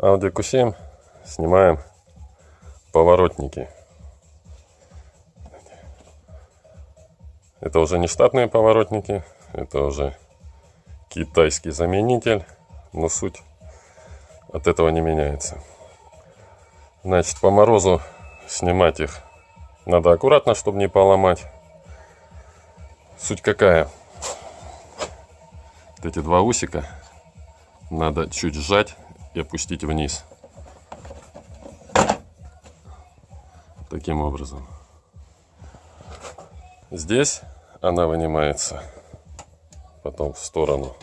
Audi Q7 снимаем поворотники. Это уже не штатные поворотники, это уже китайский заменитель, но суть от этого не меняется. Значит, по морозу снимать их надо аккуратно, чтобы не поломать. Суть какая? Вот эти два усика надо чуть сжать и опустить вниз. Таким образом. Здесь она вынимается потом в сторону.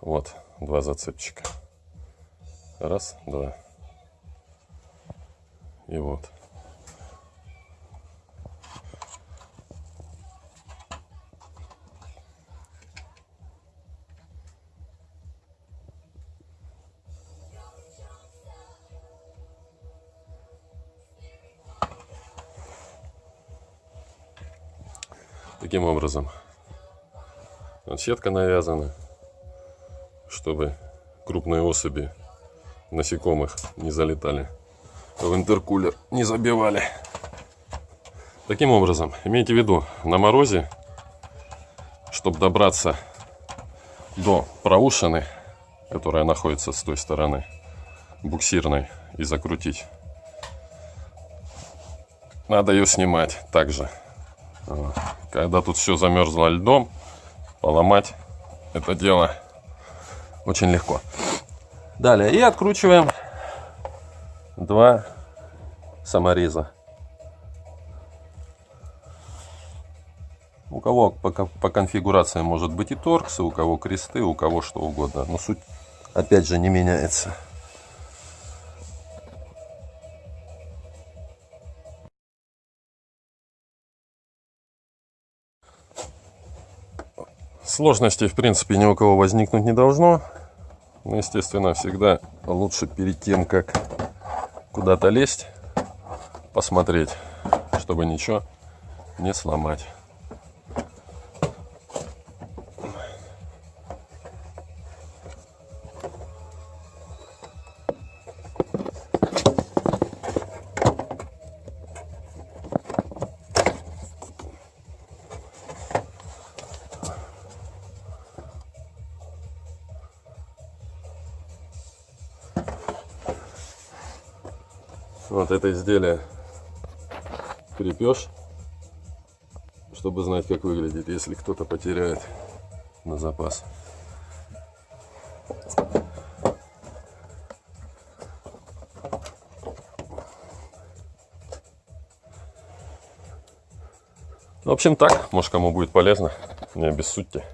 Вот два зацепчика. Раз, два. И вот. Таким образом, вот сетка навязана, чтобы крупные особи насекомых не залетали в интеркулер, не забивали. Таким образом, имейте в виду, на морозе, чтобы добраться до проушины, которая находится с той стороны, буксирной, и закрутить, надо ее снимать также. Когда тут все замерзло льдом, поломать это дело очень легко. Далее, и откручиваем два самореза. У кого по, конфигурации может быть и торксы, у кого кресты, у кого что угодно. Но суть опять же не меняется. Сложностей, в принципе, ни у кого возникнуть не должно. Но, естественно, всегда лучше перед тем, как куда-то лезть, посмотреть, чтобы ничего не сломать. Вот это изделие крепеж, чтобы знать, как выглядит, если кто-то потеряет на запас. В общем так, может кому будет полезно, не обессудьте.